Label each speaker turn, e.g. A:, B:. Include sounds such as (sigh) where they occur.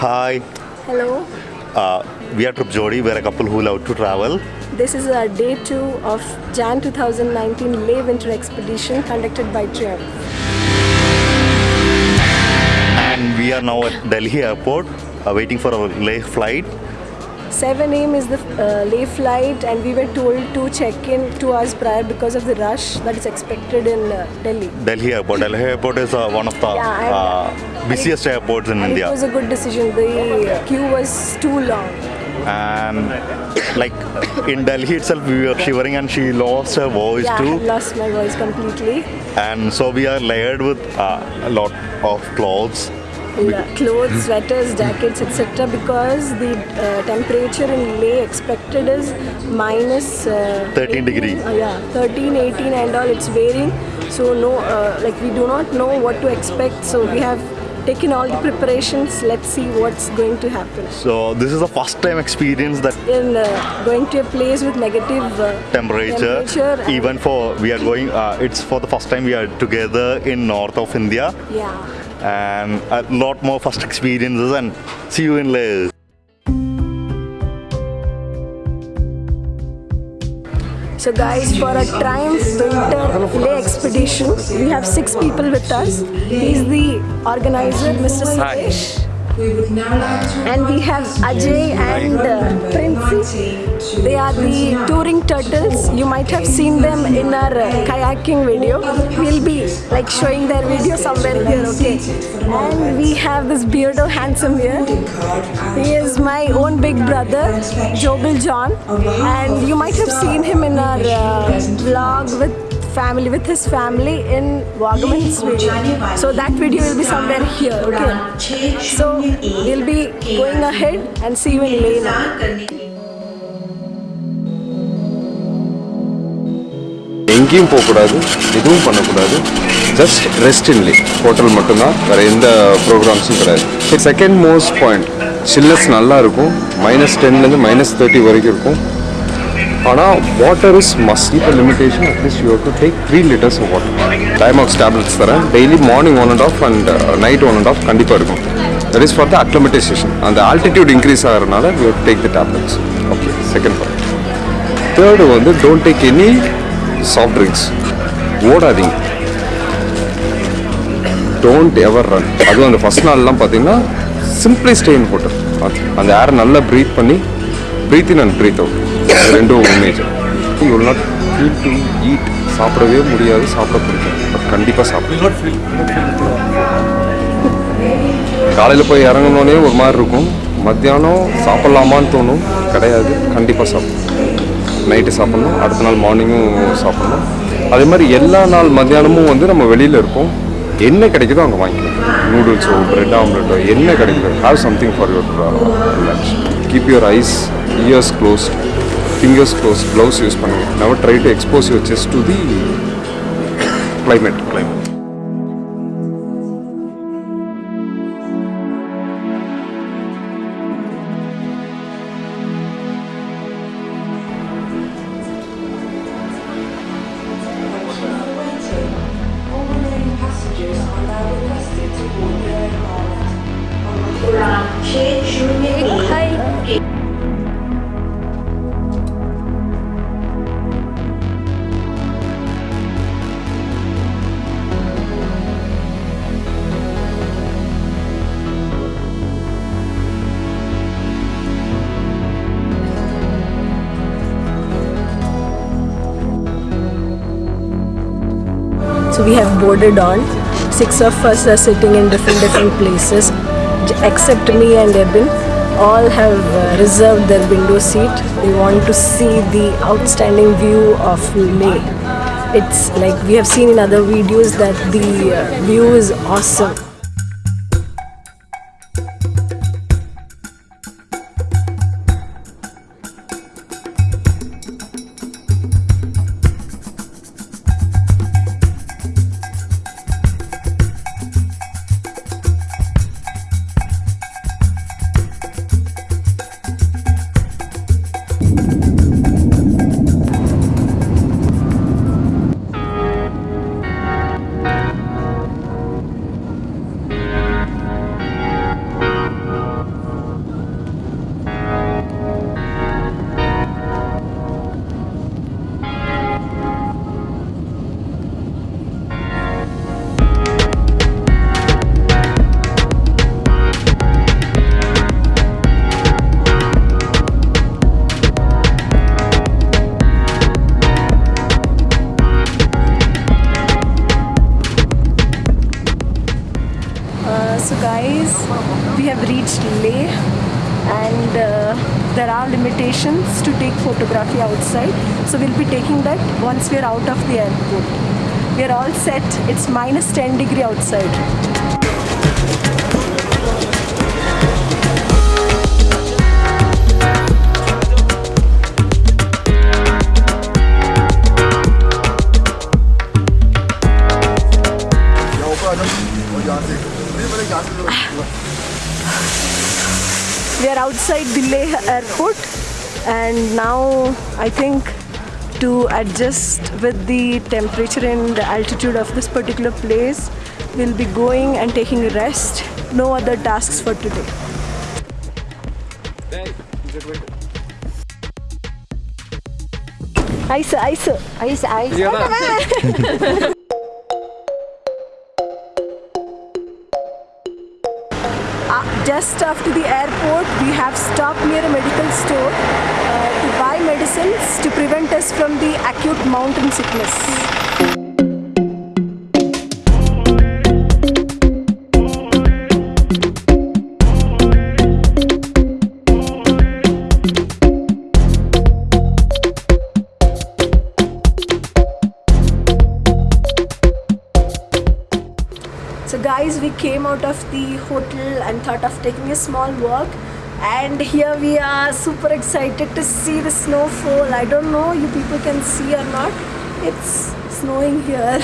A: Hi,
B: Hello.
A: uh, we are Trip Jodi. We are a couple who love to travel.
B: This is our day two of Jan 2019 Leh Winter Expedition conducted by Triumph.
A: And we are now at Delhi airport uh, waiting for our Leh flight.
B: 7 a.m. is the uh, Leh flight, and we were told to check in two hours prior because of the rush that is expected in uh, Delhi.
A: Delhi airport. Delhi airport is uh, one of the
B: Yeah,
A: uh, busiest airports in India.
B: it was a good decision. The queue was too long.
A: and like in Delhi itself, we were shivering and she lost her voice
B: Yeah, I
A: too.
B: had lost my voice completely.
A: And so we are layered with uh, a lot of clothes.
B: Clothes, (laughs) sweaters, jackets, etc. Because the uh, temperature in Leh expected is minus uh,
A: 13
B: 18,
A: degree.
B: uh, yeah, 13, 18 and all. It's varying. So no, uh, like we do not know what to expect. So we have taken all the preparations. Let's see what's going to happen.
A: So this is the first time experience that
B: In uh, going to a place with negative uh,
A: temperature,
B: temperature
A: even for we are going uh, it's for the first time we are together in north of india
B: yeah.
A: And a lot more first experiences and see you in Leh.
B: So guys, for a Triumph Winter Leh expedition, we have six people with us. He's the organizer, Mr. Suresh. And we have Ajay and uh, Princey. They are the touring turtles. You might have seen them in our uh, kayaking video. We'll be like showing their video somewhere here, okay? And we have this beardo handsome here. He is my own big brother, Jobil John. And you might have seen him in our uh, vlog with family with his family in Wagaman's video. So that video will be somewhere here, okay? So we'll be going ahead and see you in Lena.
C: எங்கேயும் போகக்கூடாது எதுவும் பண்ணக்கூடாது. Just rest இன்லி hotel மட்டும்தான். வேறு எந்த ப்ரோக்ராம்ஸும் கிடையாது. Second most point chillness நல்லா இருக்கும். மைனஸ் டென்லேருந்து மைனஸ் தேர்ட்டி வரைக்கும் இருக்கும். ஆனால் வாட்டர் இஸ் மஸ்ட் இப்போ limitation at least you to take three litres of water Diamox tablets தரேன். Daily morning one and half and night one and half கண்டிப்பாக இருக்கும். That is for the acclimatisation அந்த altitude increase ஆகிறதுனால you take the tablets okay second point third வந்து don't take any soft drinks ஓடாதீங்க. Don't ever run அதுவும் அந்த first நாள்லாம் பார்த்தீங்கன்னா simply stay in hotel அந்த ஏரை நல்லா ப்ரீத் பண்ணி breathe in and breathe out ரெண்டும் major you will not feel to eat சாப்பிடவே முடியாது சாப்பிட பிடிக்கும் பட் கண்டிப்பாக சாப்பிடும் காலையில் போய் இறங்கினோடனே ஒரு மாதிரி இருக்கும். மத்தியானம் சாப்பிட்லாமான்னு தோணும். கிடையாது. கண்டிப்பாக சாப்பிடும் நைட்டு சாப்பிட்ணும். அடுத்த நாள் மார்னிங்கும் சாப்பிட்ணும். அதே மாதிரி எல்லா நாள் மத்தியானமும் வந்து நம்ம வெளியில் இருப்போம். என்ன கிடைக்குதோ அங்கே வாங்கிக்கலாம். நூடுல்ஸோ பிரெட் ஆம்லெட்டோ என்ன கிடைக்குதோ. Have something for your lunch keep your eyes ears closed fingers close gloves use பண்ணுங்க never try to expose your chest to the climate climate
D: All
B: We have boarded on. Six of us are sitting in different different places, except me and Ebin. All have uh, reserved their window seat. They want to see the outstanding view of Leh. It's like we have seen in other videos that the uh, view is awesome. Leh, and uh, there are limitations to take photography outside. So, we'll be taking that once we're out of the airport. We're all set. It's minus 10 degree outside. Airport, and now I think to adjust with the temperature and the altitude of this particular place, we'll be going and taking a rest. No other tasks for today. Ice, ice.
E: Ice, ice.
B: Just after the airport, we have stopped near a medical store uh, to buy medicines to prevent us from the acute mountain sickness. So guys, we came out of the hotel and thought of taking a small walk. And here we are, super excited to see the snowfall. I don't know you people can see or not. It's snowing here.